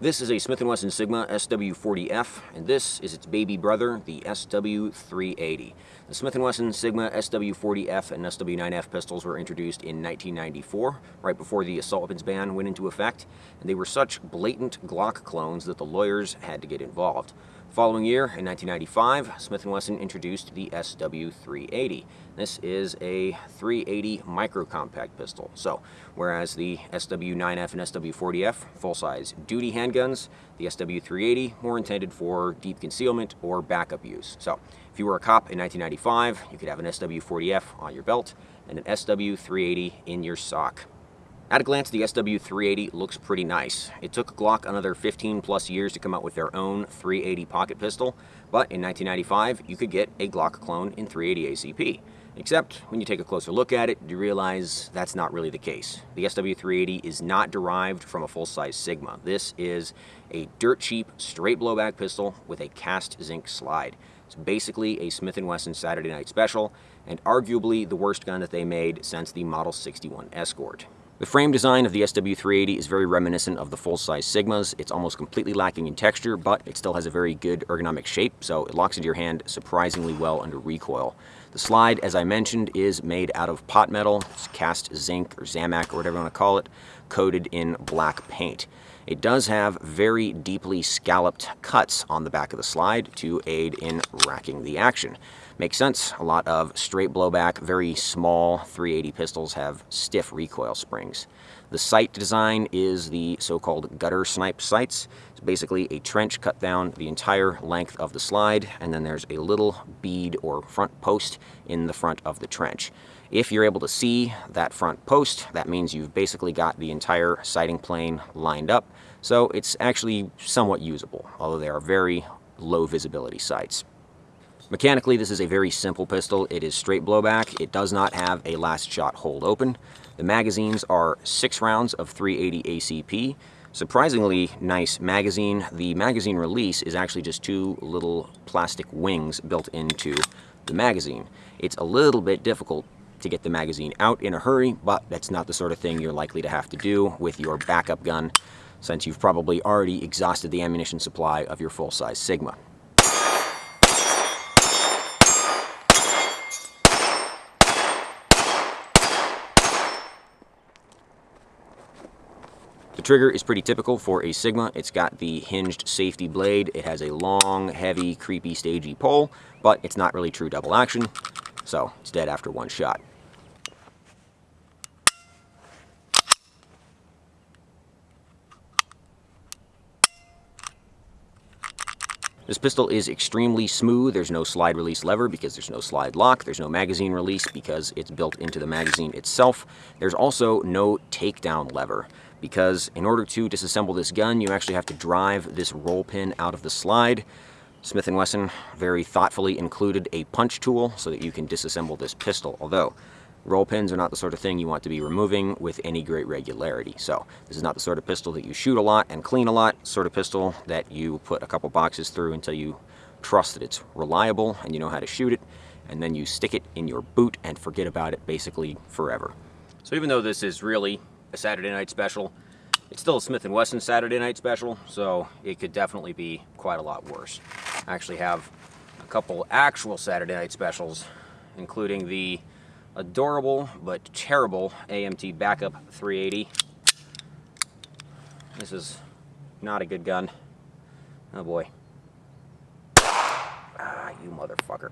This is a Smith & Wesson Sigma SW40F, and this is its baby brother, the SW380. The Smith & Wesson Sigma SW40F and SW9F pistols were introduced in 1994, right before the assault weapons ban went into effect, and they were such blatant Glock clones that the lawyers had to get involved. Following year, in 1995, Smith & Wesson introduced the SW380. This is a 380 micro compact pistol. So, whereas the SW9F and SW40F, full-size duty handguns, the SW380 more intended for deep concealment or backup use. So, if you were a cop in 1995, you could have an SW40F on your belt and an SW380 in your sock. At a glance, the SW380 looks pretty nice. It took Glock another 15 plus years to come out with their own 380 pocket pistol, but in 1995, you could get a Glock clone in 380 ACP. Except, when you take a closer look at it, you realize that's not really the case. The SW380 is not derived from a full-size Sigma. This is a dirt cheap, straight blowback pistol with a cast zinc slide. It's basically a Smith & Wesson Saturday Night Special, and arguably the worst gun that they made since the Model 61 Escort. The frame design of the SW380 is very reminiscent of the full-size Sigmas. It's almost completely lacking in texture, but it still has a very good ergonomic shape, so it locks into your hand surprisingly well under recoil. The slide, as I mentioned, is made out of pot metal, it's cast zinc or Zamac or whatever you want to call it, coated in black paint. It does have very deeply scalloped cuts on the back of the slide to aid in racking the action. Makes sense. A lot of straight blowback, very small 380 pistols have stiff recoil springs. The sight design is the so-called gutter snipe sights. It's basically a trench cut down the entire length of the slide, and then there's a little bead or front post in the front of the trench. If you're able to see that front post, that means you've basically got the entire sighting plane lined up, so it's actually somewhat usable, although they are very low visibility sights. Mechanically, this is a very simple pistol. It is straight blowback. It does not have a last shot hold open. The magazines are six rounds of 380 ACP. Surprisingly nice magazine. The magazine release is actually just two little plastic wings built into the magazine. It's a little bit difficult to get the magazine out in a hurry, but that's not the sort of thing you're likely to have to do with your backup gun since you've probably already exhausted the ammunition supply of your full-size Sigma. The trigger is pretty typical for a Sigma. It's got the hinged safety blade. It has a long, heavy, creepy, stagey pull, but it's not really true double action, so it's dead after one shot. This pistol is extremely smooth. There's no slide release lever because there's no slide lock. There's no magazine release because it's built into the magazine itself. There's also no takedown lever because in order to disassemble this gun, you actually have to drive this roll pin out of the slide. Smith & Wesson very thoughtfully included a punch tool so that you can disassemble this pistol, although roll pins are not the sort of thing you want to be removing with any great regularity. So this is not the sort of pistol that you shoot a lot and clean a lot, sort of pistol that you put a couple boxes through until you trust that it's reliable and you know how to shoot it, and then you stick it in your boot and forget about it basically forever. So even though this is really a Saturday night special. It's still a Smith & Wesson Saturday night special, so it could definitely be quite a lot worse. I actually have a couple actual Saturday night specials, including the adorable but terrible AMT Backup 380. This is not a good gun. Oh boy. Ah, you motherfucker.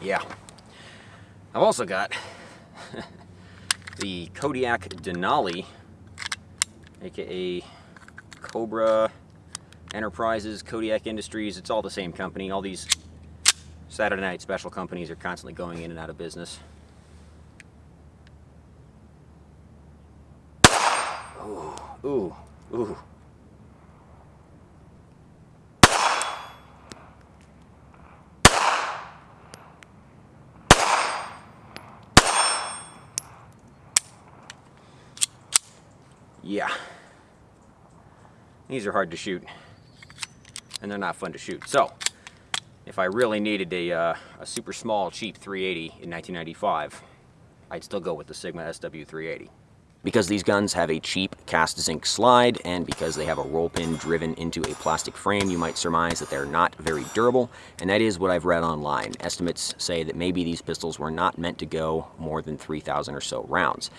Yeah. I've also got the Kodiak Denali, aka Cobra Enterprises, Kodiak Industries. It's all the same company. All these Saturday night special companies are constantly going in and out of business. Ooh, ooh, ooh. Yeah. These are hard to shoot. and they're not fun to shoot. So, if I really needed a, uh, a super small, cheap 380 in 1995, I'd still go with the Sigma SW380. Because these guns have a cheap cast zinc slide and because they have a roll pin driven into a plastic frame, you might surmise that they're not very durable, and that is what I've read online. Estimates say that maybe these pistols were not meant to go more than 3,000 or so rounds.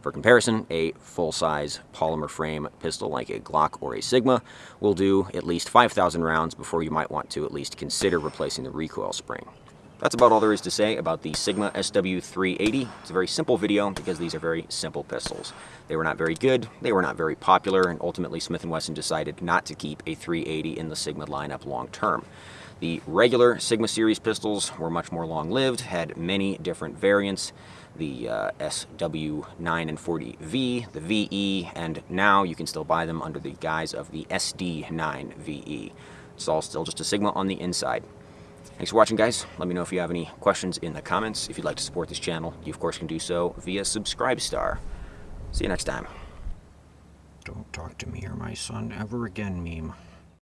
For comparison, a full-size polymer frame pistol like a Glock or a Sigma will do at least 5,000 rounds before you might want to at least consider replacing the recoil spring. That's about all there is to say about the Sigma SW380. It's a very simple video because these are very simple pistols. They were not very good, they were not very popular, and ultimately Smith & Wesson decided not to keep a 380 in the Sigma lineup long term. The regular Sigma series pistols were much more long-lived, had many different variants, the uh, SW9 and 40V, the VE, and now you can still buy them under the guise of the SD9 VE. It's all still just a Sigma on the inside. Thanks for watching, guys. Let me know if you have any questions in the comments. If you'd like to support this channel, you of course can do so via Subscribestar. See you next time. Don't talk to me or my son ever again, meme.